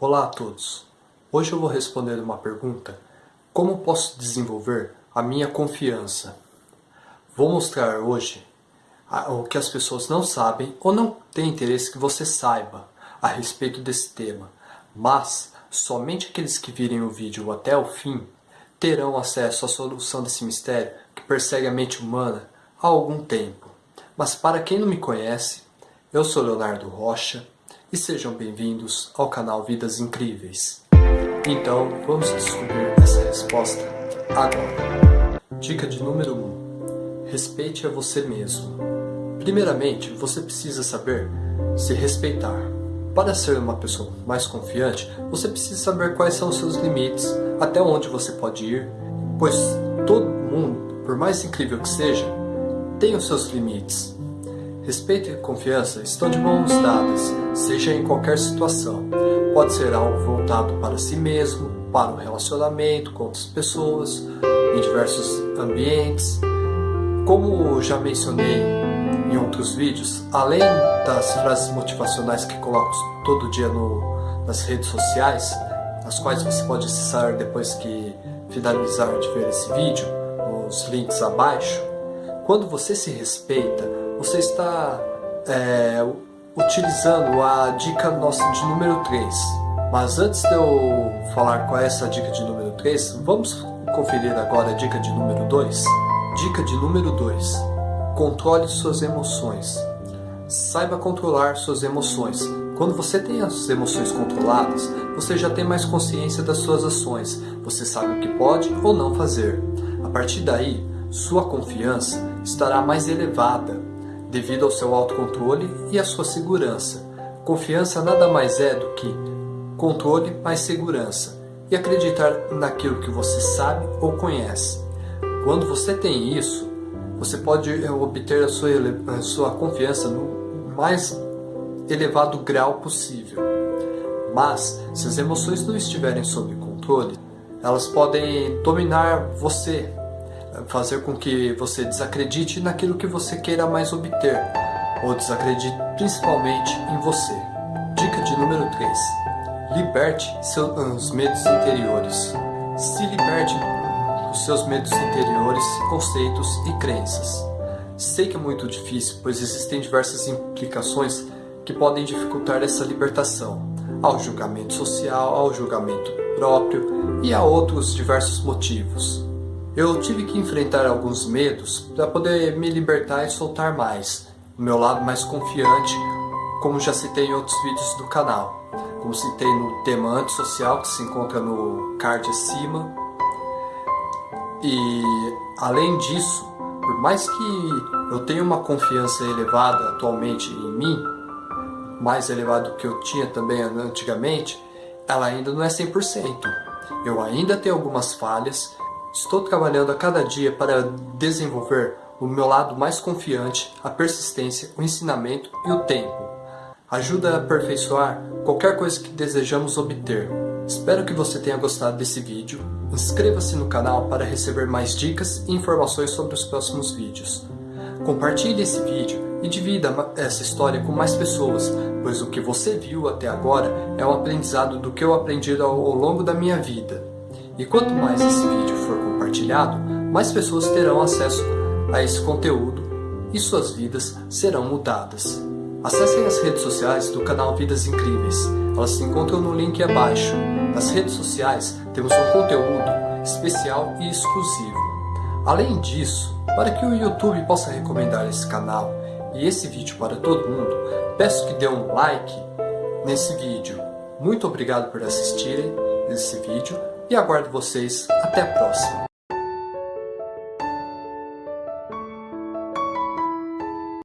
Olá a todos! Hoje eu vou responder uma pergunta Como posso desenvolver a minha confiança? Vou mostrar hoje o que as pessoas não sabem ou não têm interesse que você saiba a respeito desse tema, mas somente aqueles que virem o vídeo até o fim terão acesso à solução desse mistério que persegue a mente humana há algum tempo. Mas para quem não me conhece, eu sou Leonardo Rocha e sejam bem-vindos ao canal Vidas Incríveis. Então, vamos descobrir essa resposta agora. Dica de número 1. Um, respeite a você mesmo. Primeiramente, você precisa saber se respeitar. Para ser uma pessoa mais confiante, você precisa saber quais são os seus limites, até onde você pode ir, pois todo mundo, por mais incrível que seja, tem os seus limites. Respeito e confiança estão de mãos dadas, seja em qualquer situação. Pode ser algo voltado para si mesmo, para o relacionamento com outras pessoas, em diversos ambientes. Como já mencionei em outros vídeos, além das frases motivacionais que coloco todo dia no, nas redes sociais, as quais você pode acessar depois que finalizar de ver esse vídeo, os links abaixo, quando você se respeita, você está é, utilizando a dica nossa de número 3. Mas antes de eu falar qual é essa dica de número 3, vamos conferir agora a dica de número 2? Dica de número 2. Controle suas emoções. Saiba controlar suas emoções. Quando você tem as emoções controladas, você já tem mais consciência das suas ações. Você sabe o que pode ou não fazer. A partir daí, sua confiança estará mais elevada devido ao seu autocontrole e à sua segurança. Confiança nada mais é do que controle mais segurança e acreditar naquilo que você sabe ou conhece. Quando você tem isso, você pode eh, obter a sua, a sua confiança no mais elevado grau possível. Mas, se as emoções não estiverem sob controle, elas podem dominar você fazer com que você desacredite naquilo que você queira mais obter, ou desacredite principalmente em você. Dica de número 3. Liberte seus medos interiores. Se liberte dos seus medos interiores, conceitos e crenças. Sei que é muito difícil, pois existem diversas implicações que podem dificultar essa libertação, ao julgamento social, ao julgamento próprio e a outros diversos motivos. Eu tive que enfrentar alguns medos para poder me libertar e soltar mais, o meu lado mais confiante, como já citei em outros vídeos do canal. Como citei no tema antissocial, que se encontra no card acima. E além disso, por mais que eu tenha uma confiança elevada atualmente em mim, mais elevado que eu tinha também antigamente, ela ainda não é 100%. Eu ainda tenho algumas falhas Estou trabalhando a cada dia para desenvolver o meu lado mais confiante, a persistência, o ensinamento e o tempo. Ajuda a aperfeiçoar qualquer coisa que desejamos obter. Espero que você tenha gostado desse vídeo. Inscreva-se no canal para receber mais dicas e informações sobre os próximos vídeos. Compartilhe esse vídeo e divida essa história com mais pessoas, pois o que você viu até agora é um aprendizado do que eu aprendi ao longo da minha vida. E quanto mais esse vídeo for compartilhado, mais pessoas terão acesso a esse conteúdo e suas vidas serão mudadas. Acessem as redes sociais do canal Vidas Incríveis, elas se encontram no link abaixo. Nas redes sociais temos um conteúdo especial e exclusivo. Além disso, para que o YouTube possa recomendar esse canal e esse vídeo para todo mundo, peço que dê um like nesse vídeo. Muito obrigado por assistirem esse vídeo e aguardo vocês até a próxima.